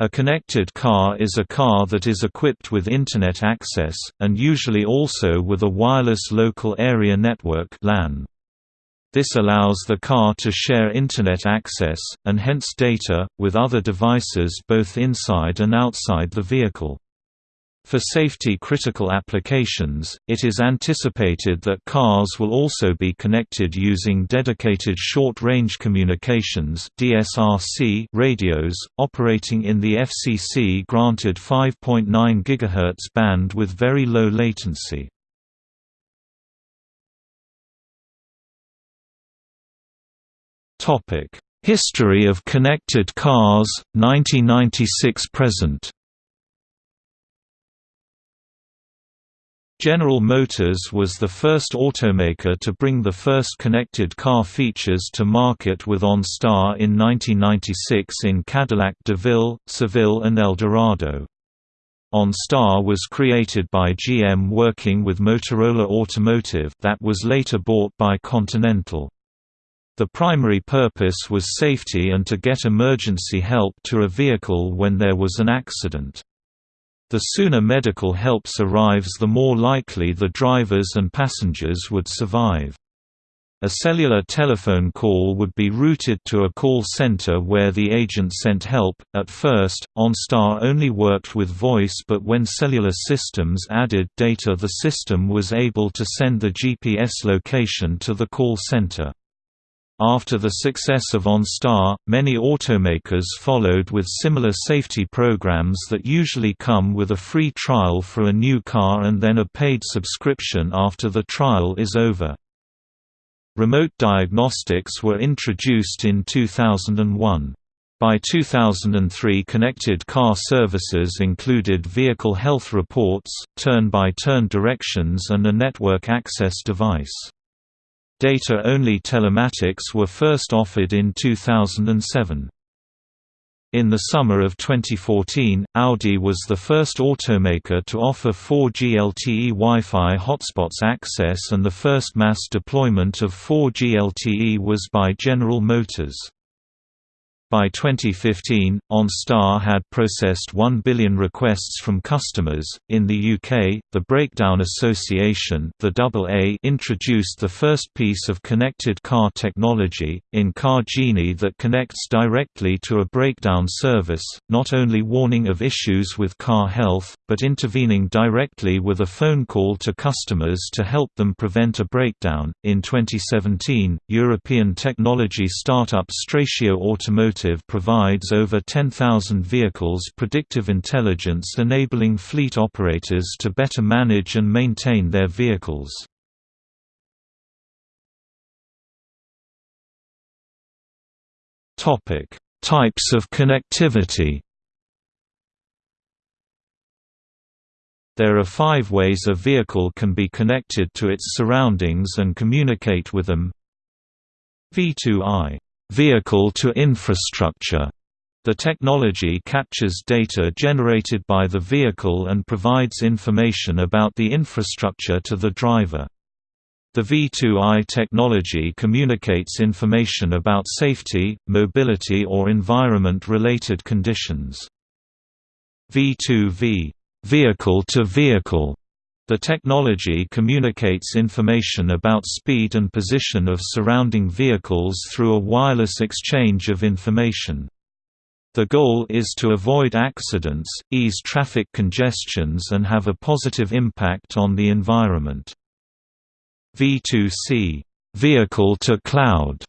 A connected car is a car that is equipped with Internet access, and usually also with a wireless local area network LAN. This allows the car to share Internet access, and hence data, with other devices both inside and outside the vehicle. For safety-critical applications, it is anticipated that cars will also be connected using dedicated short-range communications (DSRC) radios, operating in the FCC-granted 5.9 GHz band with very low latency. History of connected cars, 1996–present General Motors was the first automaker to bring the first connected car features to market with OnStar in 1996 in Cadillac DeVille, Seville and Eldorado. OnStar was created by GM working with Motorola Automotive that was later bought by Continental. The primary purpose was safety and to get emergency help to a vehicle when there was an accident. The sooner medical helps arrives the more likely the drivers and passengers would survive. A cellular telephone call would be routed to a call center where the agent sent help. At first, OnStar only worked with voice, but when cellular systems added data, the system was able to send the GPS location to the call center. After the success of OnStar, many automakers followed with similar safety programs that usually come with a free trial for a new car and then a paid subscription after the trial is over. Remote diagnostics were introduced in 2001. By 2003 connected car services included vehicle health reports, turn-by-turn -turn directions and a network access device. Data-only telematics were first offered in 2007. In the summer of 2014, Audi was the first automaker to offer 4G LTE Wi-Fi hotspots access and the first mass deployment of 4G LTE was by General Motors. By 2015, OnStar had processed 1 billion requests from customers. In the UK, the Breakdown Association, the AA, introduced the first piece of connected car technology in Car Genie that connects directly to a breakdown service, not only warning of issues with car health, but intervening directly with a phone call to customers to help them prevent a breakdown. In 2017, European technology startup Stratio Automotive Automotive provides over 10,000 vehicles predictive intelligence enabling fleet operators to better manage and maintain their vehicles. Types of connectivity. There are five ways a vehicle can be connected to its surroundings and communicate with them. V2I vehicle to infrastructure. The technology captures data generated by the vehicle and provides information about the infrastructure to the driver. The V2I technology communicates information about safety, mobility or environment-related conditions. V2V vehicle to vehicle the technology communicates information about speed and position of surrounding vehicles through a wireless exchange of information. The goal is to avoid accidents, ease traffic congestions and have a positive impact on the environment. V2C vehicle to cloud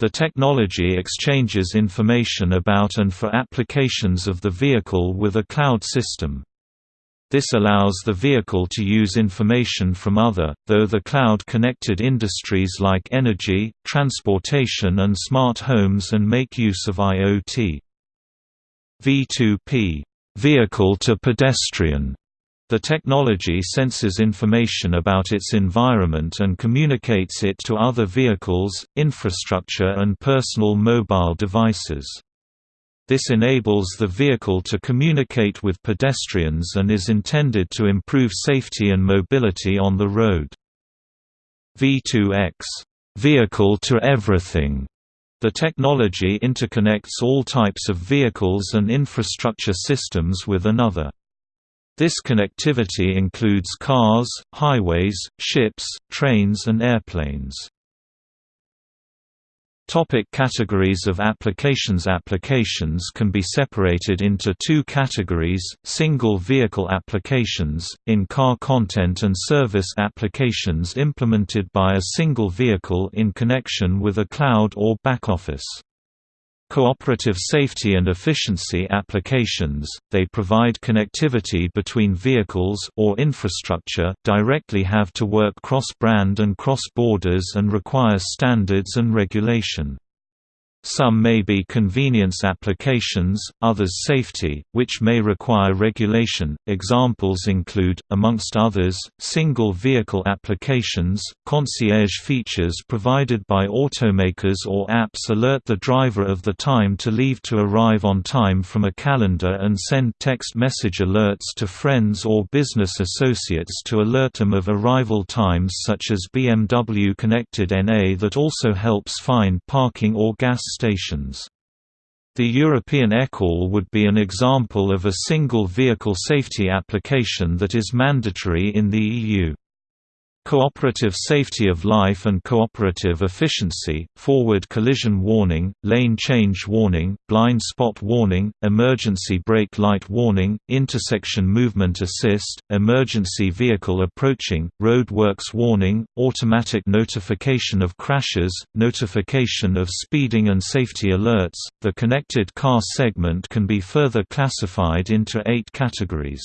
the technology exchanges information about and for applications of the vehicle with a cloud system. This allows the vehicle to use information from other, though the cloud-connected industries like energy, transportation and smart homes and make use of IoT. V2P vehicle to pedestrian the technology senses information about its environment and communicates it to other vehicles, infrastructure and personal mobile devices. This enables the vehicle to communicate with pedestrians and is intended to improve safety and mobility on the road. V2X vehicle to everything The technology interconnects all types of vehicles and infrastructure systems with another. This connectivity includes cars, highways, ships, trains and airplanes. Topic categories of applications Applications can be separated into two categories, single vehicle applications, in-car content and service applications implemented by a single vehicle in connection with a cloud or back-office. Cooperative safety and efficiency applications, they provide connectivity between vehicles or infrastructure, directly have to work cross-brand and cross-borders and require standards and regulation. Some may be convenience applications, others safety, which may require regulation. Examples include, amongst others, single vehicle applications, concierge features provided by automakers or apps alert the driver of the time to leave to arrive on time from a calendar and send text message alerts to friends or business associates to alert them of arrival times such as BMW Connected NA that also helps find parking or gas stations. The European eCall would be an example of a single vehicle safety application that is mandatory in the EU. Cooperative safety of life and cooperative efficiency, forward collision warning, lane change warning, blind spot warning, emergency brake light warning, intersection movement assist, emergency vehicle approaching, roadworks warning, automatic notification of crashes, notification of speeding and safety alerts. The connected car segment can be further classified into eight categories.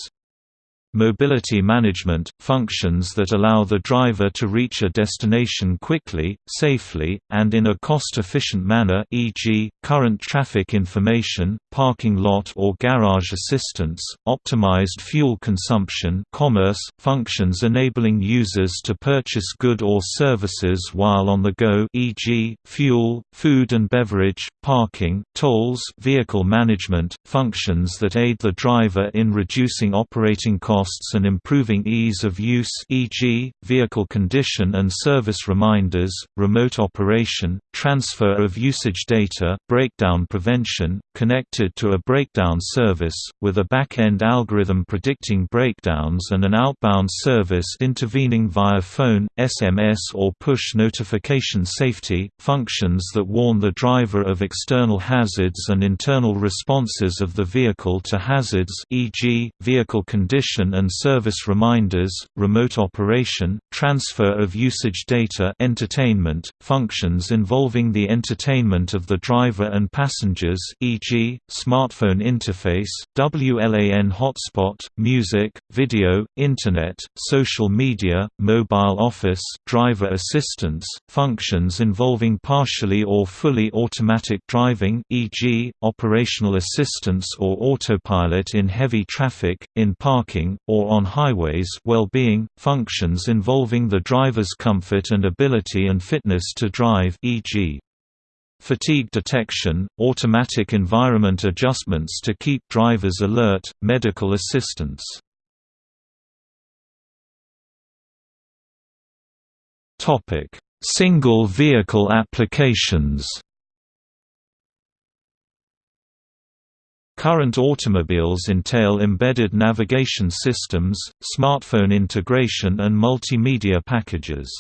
Mobility management – functions that allow the driver to reach a destination quickly, safely, and in a cost-efficient manner e.g., current traffic information, parking lot or garage assistance, optimized fuel consumption commerce, functions enabling users to purchase good or services while on the go e.g., fuel, food and beverage, parking, tolls vehicle management, functions that aid the driver in reducing operating costs costs and improving ease of use e.g., vehicle condition and service reminders, remote operation, transfer of usage data, breakdown prevention, connected to a breakdown service, with a back-end algorithm predicting breakdowns and an outbound service intervening via phone, SMS or push notification safety, functions that warn the driver of external hazards and internal responses of the vehicle to hazards e.g., vehicle condition and service reminders, remote operation, transfer of usage data entertainment, functions involving the entertainment of the driver and passengers e.g., smartphone interface, WLAN hotspot, music, video, Internet, social media, mobile office, driver assistance, functions involving partially or fully automatic driving e.g., operational assistance or autopilot in heavy traffic, in parking, or on highways well-being, functions involving the driver's comfort and ability and fitness to drive e.g. Fatigue detection, automatic environment adjustments to keep drivers alert, medical assistance. Single vehicle applications Current automobiles entail embedded navigation systems, smartphone integration and multimedia packages.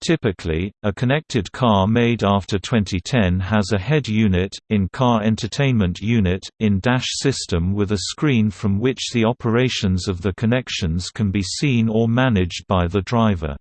Typically, a connected car made after 2010 has a head unit, in-car entertainment unit, in-dash system with a screen from which the operations of the connections can be seen or managed by the driver.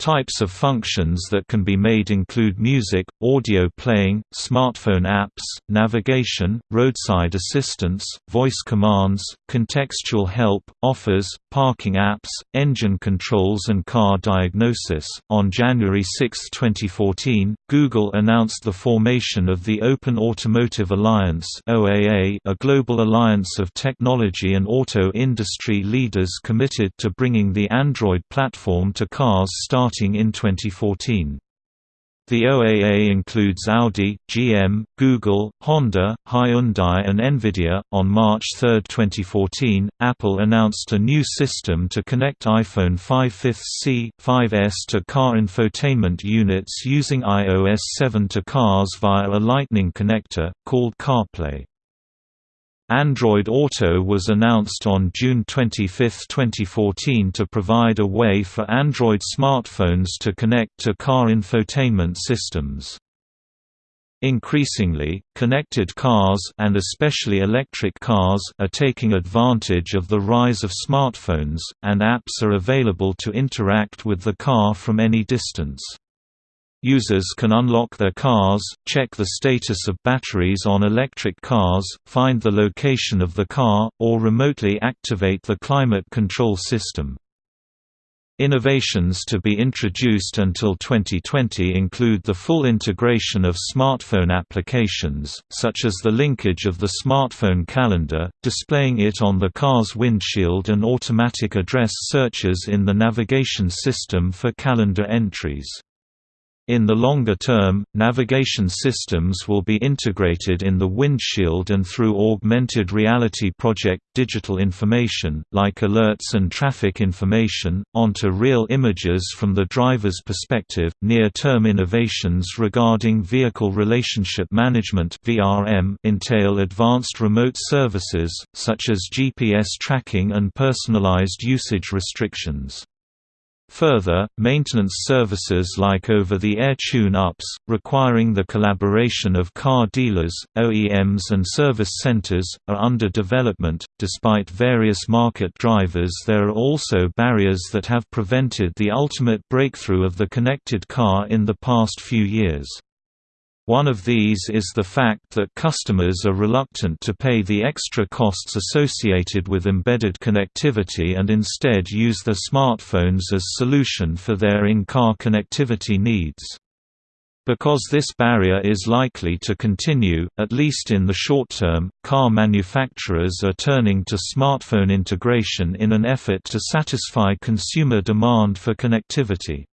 Types of functions that can be made include music, audio playing, smartphone apps, navigation, roadside assistance, voice commands, contextual help, offers, parking apps, engine controls, and car diagnosis. On January 6, 2014, Google announced the formation of the Open Automotive Alliance, a global alliance of technology and auto industry leaders committed to bringing the Android platform to cars starting starting in 2014. The OAA includes Audi, GM, Google, Honda, Hyundai, and Nvidia. On March 3, 2014, Apple announced a new system to connect iPhone 5 5C, 5S to car infotainment units using iOS 7 to cars via a Lightning connector, called CarPlay. Android Auto was announced on June 25, 2014 to provide a way for Android smartphones to connect to car infotainment systems. Increasingly, connected cars and especially electric cars are taking advantage of the rise of smartphones, and apps are available to interact with the car from any distance. Users can unlock their cars, check the status of batteries on electric cars, find the location of the car, or remotely activate the climate control system. Innovations to be introduced until 2020 include the full integration of smartphone applications, such as the linkage of the smartphone calendar, displaying it on the car's windshield and automatic address searches in the navigation system for calendar entries. In the longer term, navigation systems will be integrated in the windshield and through augmented reality project digital information, like alerts and traffic information, onto real images from the driver's perspective. Near-term innovations regarding vehicle relationship management entail advanced remote services such as GPS tracking and personalized usage restrictions. Further, maintenance services like over-the-air tune-ups, requiring the collaboration of car dealers, OEMs and service centers, are under development. Despite various market drivers there are also barriers that have prevented the ultimate breakthrough of the connected car in the past few years. One of these is the fact that customers are reluctant to pay the extra costs associated with embedded connectivity and instead use their smartphones as solution for their in-car connectivity needs. Because this barrier is likely to continue, at least in the short term, car manufacturers are turning to smartphone integration in an effort to satisfy consumer demand for connectivity.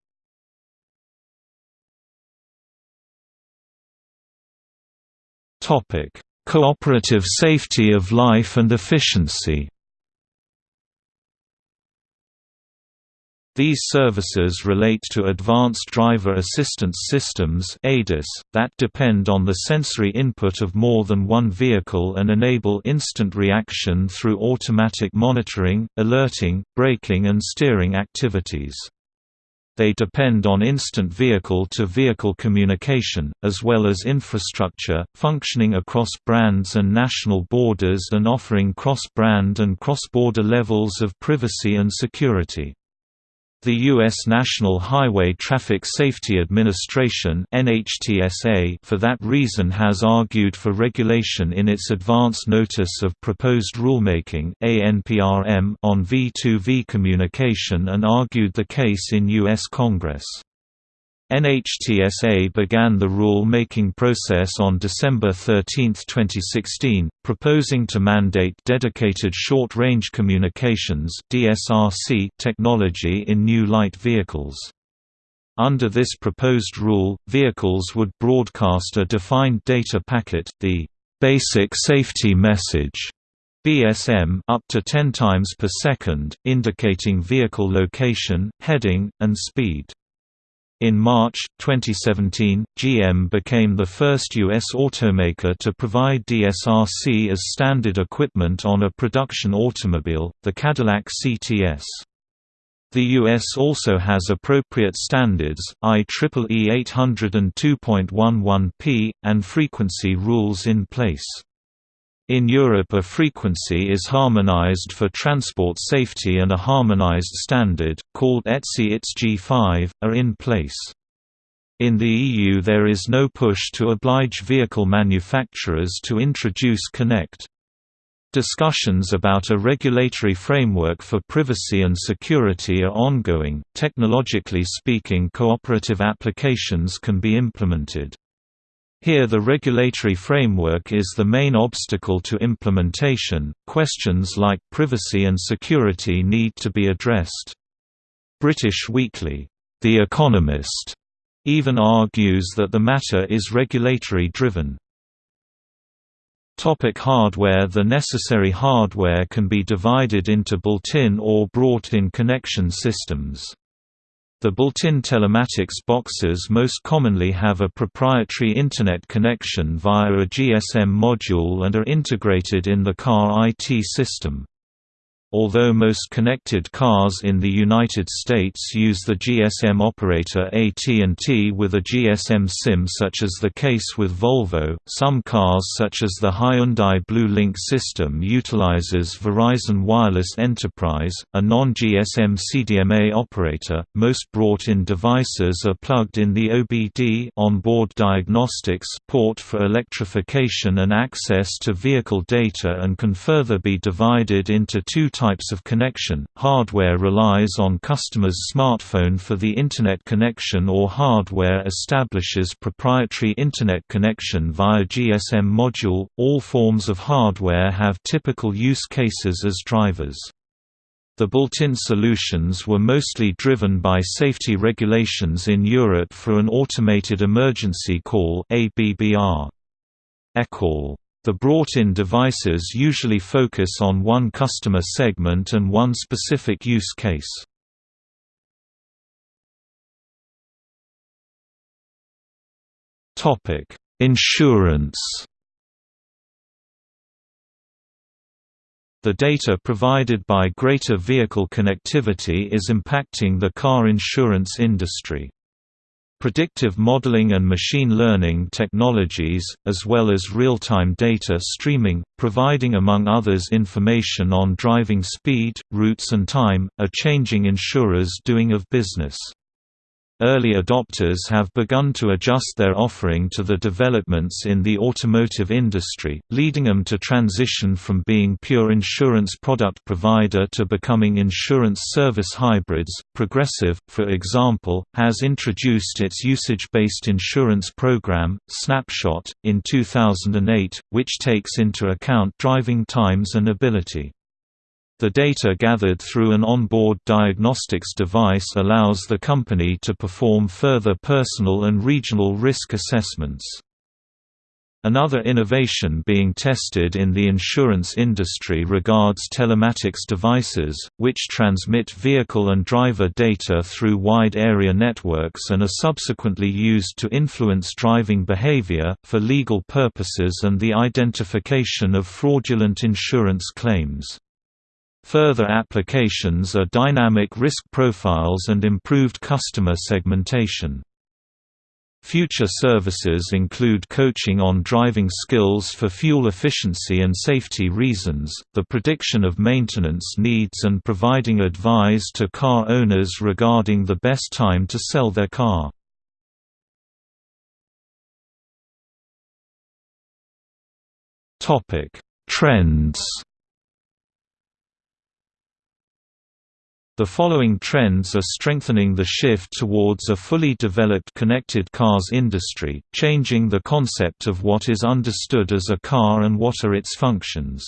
Topic: Cooperative safety of life and efficiency. These services relate to advanced driver assistance systems (ADAS) that depend on the sensory input of more than one vehicle and enable instant reaction through automatic monitoring, alerting, braking and steering activities. They depend on instant vehicle-to-vehicle -vehicle communication, as well as infrastructure, functioning across brands and national borders and offering cross-brand and cross-border levels of privacy and security. The U.S. National Highway Traffic Safety Administration for that reason has argued for regulation in its Advance Notice of Proposed Rulemaking on V2V communication and argued the case in U.S. Congress. NHTSA began the rule-making process on December 13, 2016, proposing to mandate dedicated short-range communications technology in new light vehicles. Under this proposed rule, vehicles would broadcast a defined data packet, the Basic Safety Message BSM up to 10 times per second, indicating vehicle location, heading, and speed. In March, 2017, GM became the first U.S. automaker to provide DSRC as standard equipment on a production automobile, the Cadillac CTS. The U.S. also has appropriate standards, IEEE 802.11p, and frequency rules in place. In Europe a frequency is harmonized for transport safety and a harmonized standard, called ETSI ITS G5, are in place. In the EU there is no push to oblige vehicle manufacturers to introduce Connect. Discussions about a regulatory framework for privacy and security are ongoing. Technologically speaking, cooperative applications can be implemented. Here the regulatory framework is the main obstacle to implementation, questions like privacy and security need to be addressed. British Weekly, The Economist, even argues that the matter is regulatory driven. Topic hardware The necessary hardware can be divided into built-in or brought-in connection systems. The built-in telematics boxes most commonly have a proprietary Internet connection via a GSM module and are integrated in the car IT system. Although most connected cars in the United States use the GSM operator AT&T with a GSM SIM such as the case with Volvo, some cars such as the Hyundai Blue Link system utilizes Verizon Wireless Enterprise, a non-GSM CDMA operator. Most brought-in devices are plugged in the OBD onboard diagnostics port for electrification and access to vehicle data and can further be divided into two types of connection. Hardware relies on customer's smartphone for the Internet connection or hardware establishes proprietary Internet connection via GSM module. All forms of hardware have typical use cases as drivers. The built-in solutions were mostly driven by safety regulations in Europe for an automated emergency call ABBR. ECall the brought-in devices usually focus on one customer segment and one specific use case. Topic: Insurance The data provided by greater vehicle connectivity is impacting the car insurance industry. Predictive modeling and machine learning technologies, as well as real-time data streaming, providing among others information on driving speed, routes and time, are changing insurers' doing of business. Early adopters have begun to adjust their offering to the developments in the automotive industry, leading them to transition from being pure insurance product provider to becoming insurance service hybrids. Progressive, for example, has introduced its usage-based insurance program, Snapshot, in 2008, which takes into account driving times and ability. The data gathered through an onboard diagnostics device allows the company to perform further personal and regional risk assessments. Another innovation being tested in the insurance industry regards telematics devices, which transmit vehicle and driver data through wide area networks and are subsequently used to influence driving behavior, for legal purposes and the identification of fraudulent insurance claims. Further applications are dynamic risk profiles and improved customer segmentation. Future services include coaching on driving skills for fuel efficiency and safety reasons, the prediction of maintenance needs and providing advice to car owners regarding the best time to sell their car. Trends The following trends are strengthening the shift towards a fully developed connected cars industry, changing the concept of what is understood as a car and what are its functions.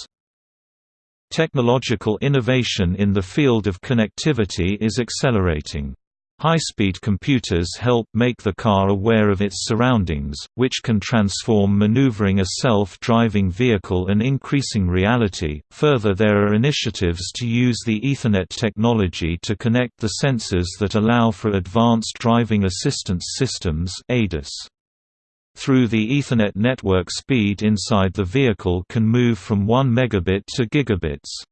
Technological innovation in the field of connectivity is accelerating. High-speed computers help make the car aware of its surroundings, which can transform maneuvering a self-driving vehicle and increasing reality. Further there are initiatives to use the Ethernet technology to connect the sensors that allow for advanced driving assistance systems ADAS. Through the Ethernet network speed inside the vehicle can move from 1 megabit to gigabits.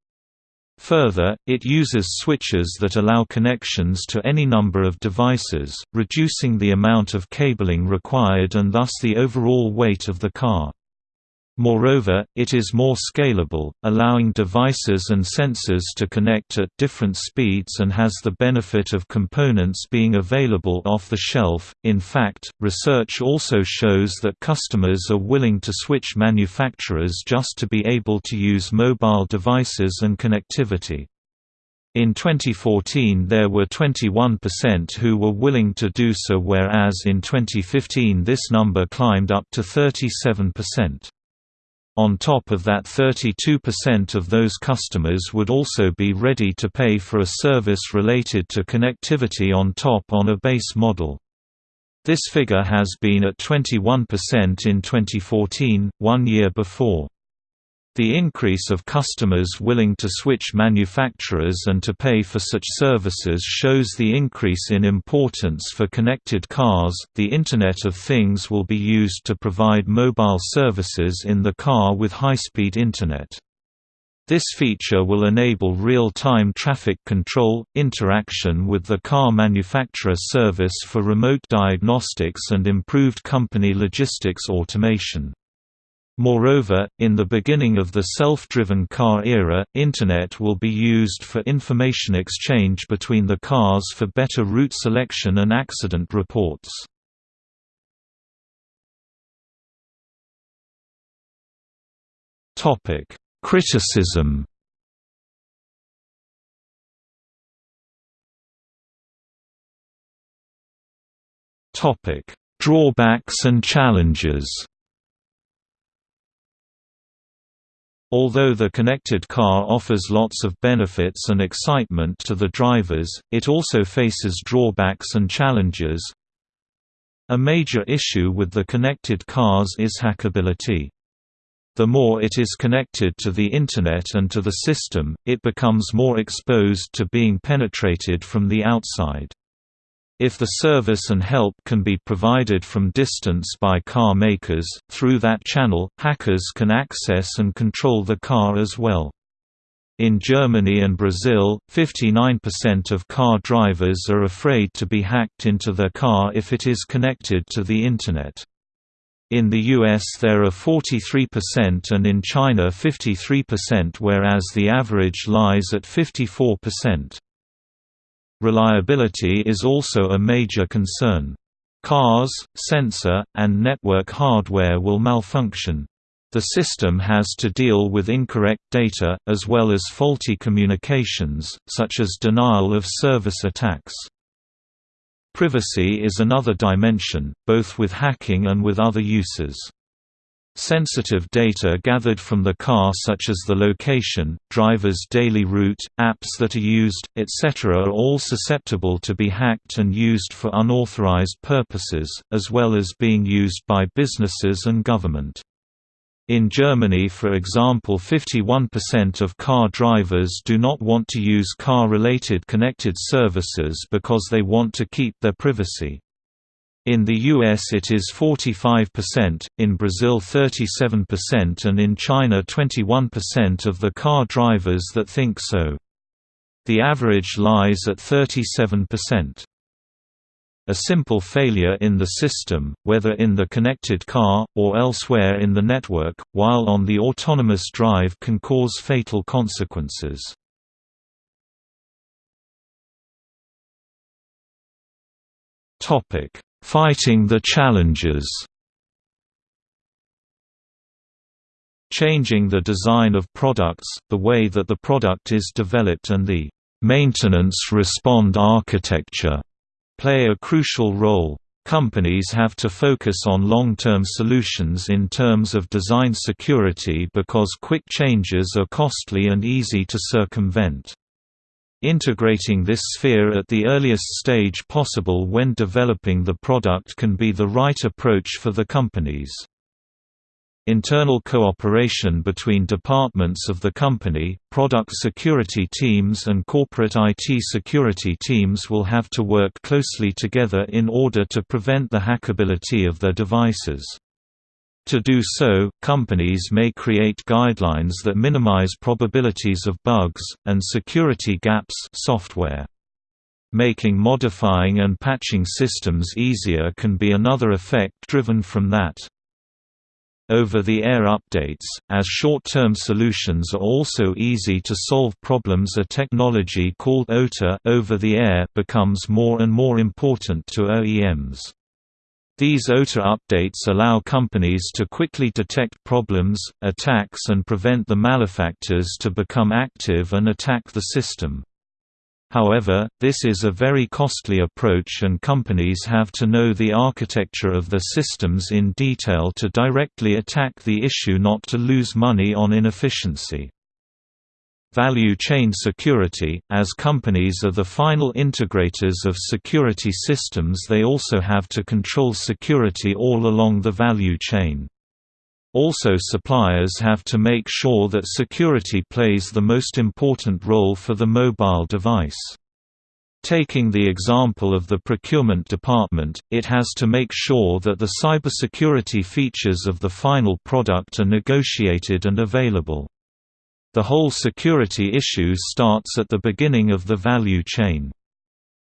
Further, it uses switches that allow connections to any number of devices, reducing the amount of cabling required and thus the overall weight of the car. Moreover, it is more scalable, allowing devices and sensors to connect at different speeds and has the benefit of components being available off the shelf. In fact, research also shows that customers are willing to switch manufacturers just to be able to use mobile devices and connectivity. In 2014 there were 21% who were willing to do so whereas in 2015 this number climbed up to 37%. On top of that 32% of those customers would also be ready to pay for a service related to connectivity on top on a base model. This figure has been at 21% in 2014, one year before. The increase of customers willing to switch manufacturers and to pay for such services shows the increase in importance for connected cars. The Internet of Things will be used to provide mobile services in the car with high-speed internet. This feature will enable real-time traffic control, interaction with the car manufacturer service for remote diagnostics and improved company logistics automation. Moreover, in the beginning of the self-driven car era, Internet will be used for information exchange between the cars for better route selection and accident reports. Criticism Drawbacks and challenges Although the connected car offers lots of benefits and excitement to the drivers, it also faces drawbacks and challenges. A major issue with the connected cars is hackability. The more it is connected to the Internet and to the system, it becomes more exposed to being penetrated from the outside. If the service and help can be provided from distance by car makers, through that channel, hackers can access and control the car as well. In Germany and Brazil, 59% of car drivers are afraid to be hacked into their car if it is connected to the Internet. In the US there are 43% and in China 53% whereas the average lies at 54%. Reliability is also a major concern. Cars, sensor, and network hardware will malfunction. The system has to deal with incorrect data, as well as faulty communications, such as denial of service attacks. Privacy is another dimension, both with hacking and with other uses. Sensitive data gathered from the car such as the location, driver's daily route, apps that are used, etc. are all susceptible to be hacked and used for unauthorized purposes, as well as being used by businesses and government. In Germany for example 51% of car drivers do not want to use car-related connected services because they want to keep their privacy. In the US it is 45%, in Brazil 37% and in China 21% of the car drivers that think so. The average lies at 37%. A simple failure in the system, whether in the connected car, or elsewhere in the network, while on the autonomous drive can cause fatal consequences. Topic Fighting the challenges Changing the design of products, the way that the product is developed and the maintenance respond architecture play a crucial role. Companies have to focus on long-term solutions in terms of design security because quick changes are costly and easy to circumvent. Integrating this sphere at the earliest stage possible when developing the product can be the right approach for the companies. Internal cooperation between departments of the company, product security teams and corporate IT security teams will have to work closely together in order to prevent the hackability of their devices. To do so, companies may create guidelines that minimize probabilities of bugs, and security gaps software. Making modifying and patching systems easier can be another effect driven from that. Over-the-air updates, as short-term solutions are also easy to solve problems a technology called OTA over-the-air becomes more and more important to OEMs. These OTA updates allow companies to quickly detect problems, attacks and prevent the malefactors to become active and attack the system. However, this is a very costly approach and companies have to know the architecture of their systems in detail to directly attack the issue not to lose money on inefficiency. Value chain security – As companies are the final integrators of security systems they also have to control security all along the value chain. Also suppliers have to make sure that security plays the most important role for the mobile device. Taking the example of the procurement department, it has to make sure that the cybersecurity features of the final product are negotiated and available. The whole security issue starts at the beginning of the value chain.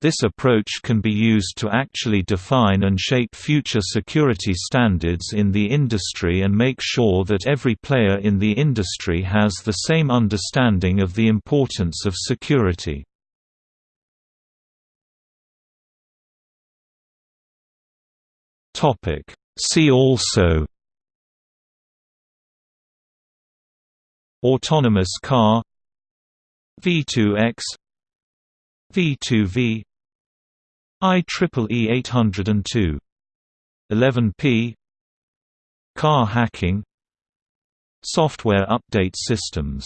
This approach can be used to actually define and shape future security standards in the industry and make sure that every player in the industry has the same understanding of the importance of security. See also Autonomous car V2X V2V IEEE 802 11P Car hacking Software update systems